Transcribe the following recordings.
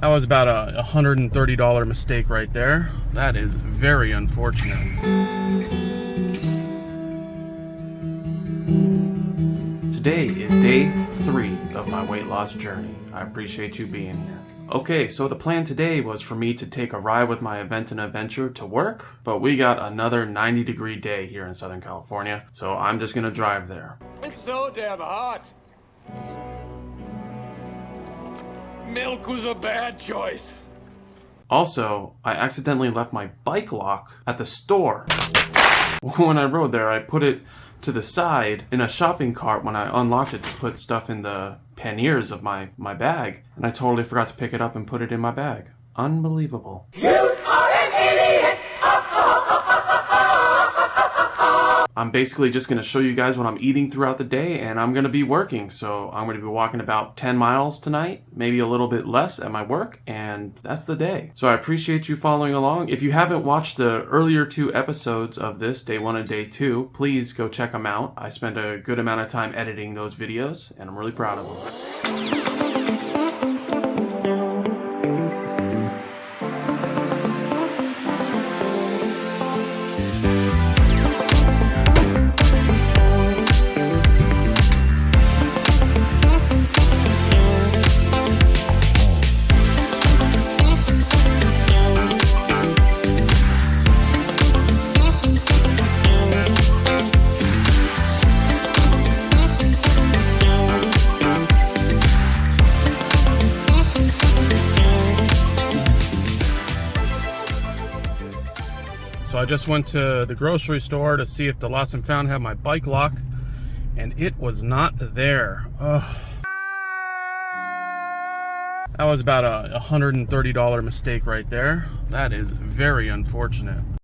That was about a $130 mistake right there. That is very unfortunate. Today is day three of my weight loss journey. I appreciate you being here. Okay, so the plan today was for me to take a ride with my Aventon Aventure to work, but we got another 90 degree day here in Southern California, so I'm just gonna drive there. It's so damn hot. Milk was a bad choice. Also, I accidentally left my bike lock at the store. When I rode there, I put it to the side in a shopping cart when I unlocked it to put stuff in the panniers of my, my bag, and I totally forgot to pick it up and put it in my bag. Unbelievable. You are an idiot! I'm basically just going to show you guys what I'm eating throughout the day and I'm going to be working. So I'm going to be walking about 10 miles tonight, maybe a little bit less at my work and that's the day. So I appreciate you following along. If you haven't watched the earlier two episodes of this, day one and day two, please go check them out. I spent a good amount of time editing those videos and I'm really proud of them. Just went to the grocery store to see if the lost and found had my bike lock and it was not there. Ugh. That was about a $130 mistake right there. That is very unfortunate.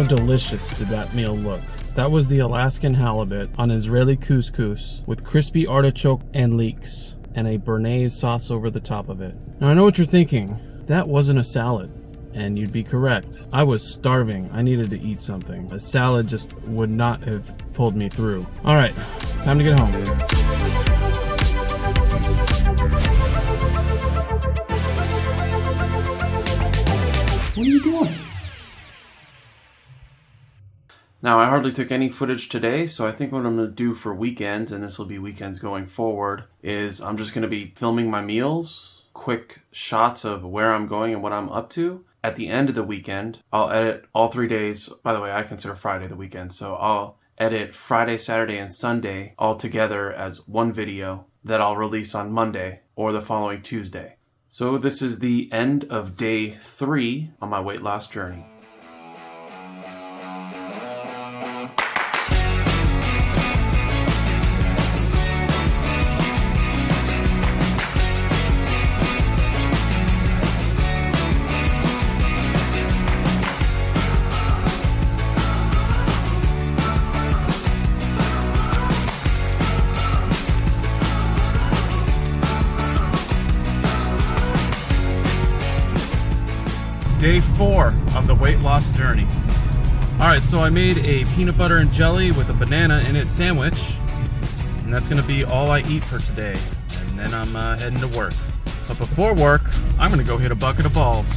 How delicious did that meal look? That was the Alaskan halibut on Israeli couscous with crispy artichoke and leeks and a béarnaise sauce over the top of it. Now I know what you're thinking. That wasn't a salad. And you'd be correct. I was starving. I needed to eat something. A salad just would not have pulled me through. All right, time to get home. What are you doing? Now, I hardly took any footage today, so I think what I'm going to do for weekends, and this will be weekends going forward, is I'm just going to be filming my meals, quick shots of where I'm going and what I'm up to. At the end of the weekend, I'll edit all three days. By the way, I consider Friday the weekend, so I'll edit Friday, Saturday, and Sunday all together as one video that I'll release on Monday or the following Tuesday. So this is the end of day three on my weight loss journey. Day four of the weight loss journey. All right, so I made a peanut butter and jelly with a banana in it sandwich, and that's gonna be all I eat for today. And then I'm uh, heading to work. But before work, I'm gonna go hit a bucket of balls.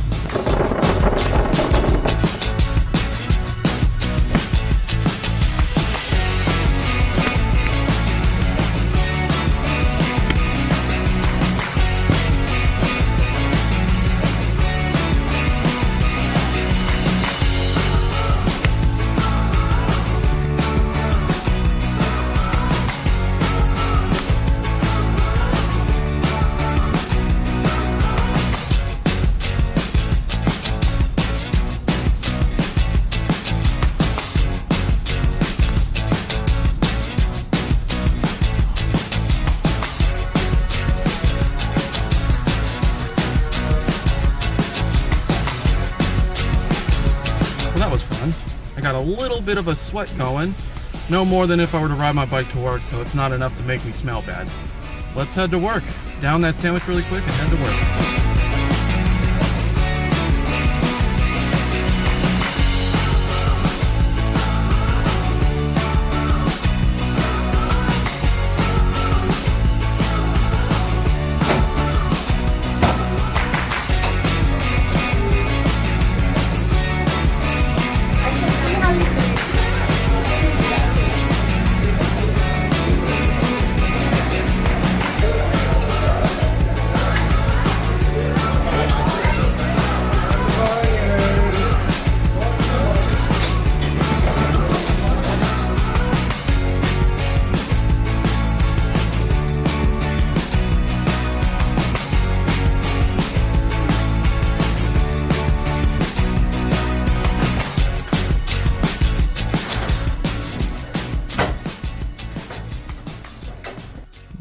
Little bit of a sweat going. No more than if I were to ride my bike to work, so it's not enough to make me smell bad. Let's head to work. Down that sandwich really quick and head to work.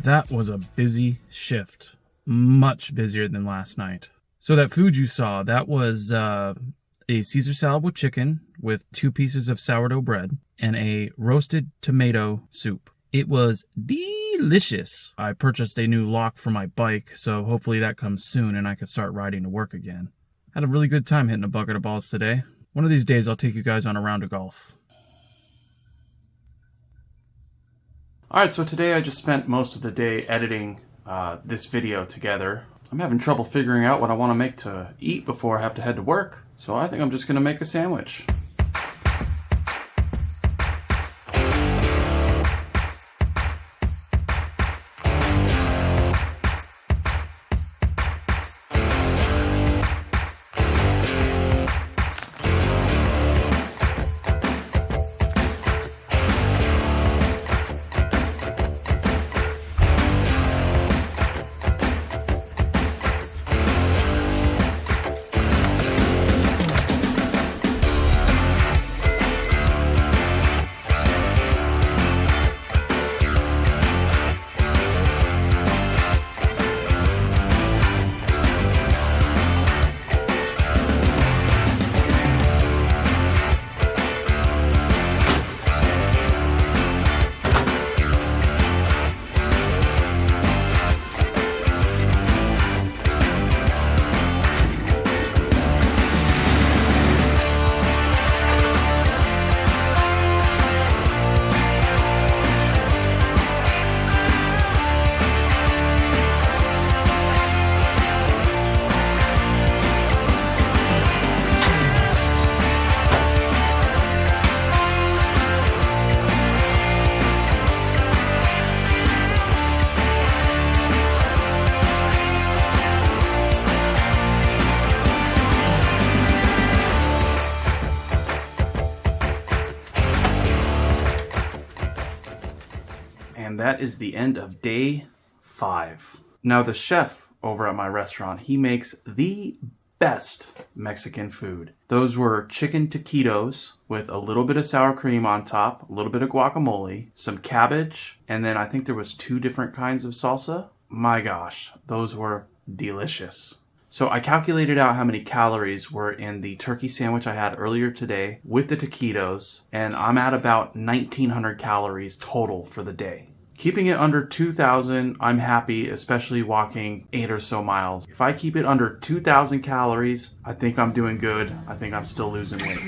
That was a busy shift. Much busier than last night. So that food you saw, that was uh, a Caesar salad with chicken with two pieces of sourdough bread and a roasted tomato soup. It was delicious. I purchased a new lock for my bike, so hopefully that comes soon and I can start riding to work again. Had a really good time hitting a bucket of balls today. One of these days I'll take you guys on a round of golf. Alright, so today I just spent most of the day editing uh, this video together. I'm having trouble figuring out what I want to make to eat before I have to head to work, so I think I'm just going to make a sandwich. And that is the end of day five. Now, the chef over at my restaurant, he makes the best Mexican food. Those were chicken taquitos with a little bit of sour cream on top, a little bit of guacamole, some cabbage, and then I think there was two different kinds of salsa. My gosh, those were delicious. So I calculated out how many calories were in the turkey sandwich I had earlier today with the taquitos, and I'm at about 1900 calories total for the day. Keeping it under 2,000, I'm happy, especially walking eight or so miles. If I keep it under 2,000 calories, I think I'm doing good. I think I'm still losing weight.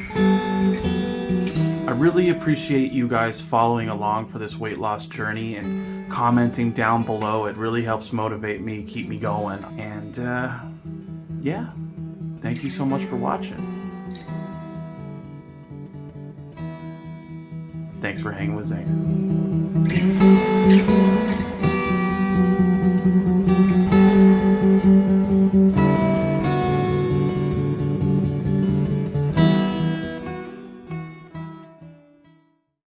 I really appreciate you guys following along for this weight loss journey and commenting down below. It really helps motivate me, keep me going. And uh, yeah, thank you so much for watching. Thanks for hanging with Zane.